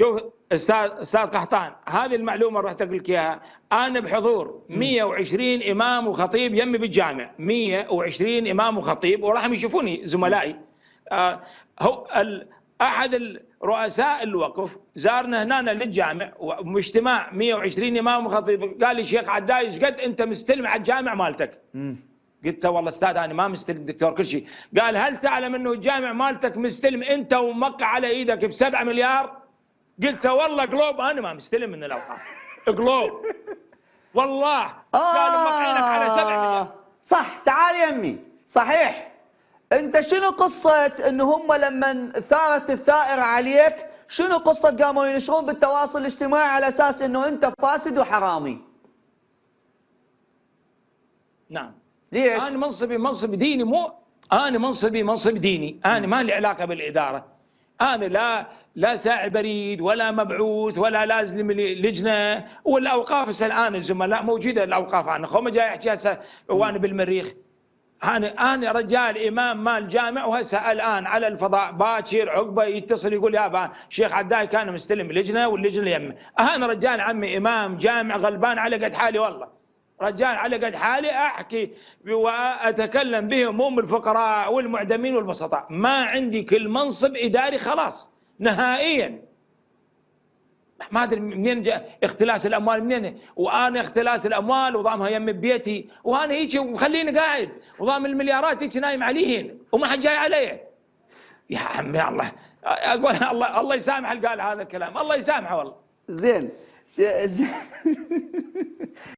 شوف أستاذ أستاذ قحطان هذه المعلومة رحت أقول لك إياها. أنا بحضور 120 إمام وخطيب يمي بالجامع. 120 إمام وخطيب وراح يشوفوني زملائي. آه هو أحد رؤساء الوقف زارنا هنا للجامع واجتماع 120 إمام وخطيب. قال لي شيخ عداي إيش قد أنت مستلم على الجامع مالتك؟ قلت له والله أستاذ أنا ما مستلم دكتور كل شيء. قال هل تعلم أنه الجامع مالتك مستلم أنت وموقع على إيدك ب 7 مليار؟ قلت له والله قلوب أنا ما مستلم من الاوقاف قلوب والله. آه قالوا موقعينك على 7 مليار صح. تعال يمي صحيح. أنت شنو قصة انه هم لما ثارت الثائره عليك شنو قصة قاموا ينشرون بالتواصل الاجتماعي على أساس إنه أنت فاسد وحرامي؟ نعم. ليش؟ أنا منصبي منصب ديني مو أنا منصبي منصب ديني. أنا ما لي علاقة بالإدارة. أنا لا لا ساعي بريد ولا مبعوث ولا لازم لجنة. والأوقاف هسه الآن الزملاء موجودة الأوقاف أنا. خو جاي أحكي هسه وأنا بالمريخ. أنا أنا رجال إمام مال جامع وهسه الآن على الفضاء باكر عقبة يتصل يقول يا شيخ عداي كان مستلم لجنة واللجنة يمه أنا رجال عمي إمام جامع غلبان على قد حالي والله. رجال على قد حالي أحكي وأتكلم بهموم الفقراء والمعدمين والبسطاء. ما عندي كل منصب إداري خلاص نهائيا. ما أدري منين جاء اختلاس الأموال منين؟ وأنا اختلاس الأموال وضامها يم بيتي. وأنا هيك ومخليني قاعد وضام المليارات هيك نايم عليهن وما حد جاي علي يا عمي الله أقول الله الله يسامح اللي قال هذا الكلام الله يسامحه والله. زين زين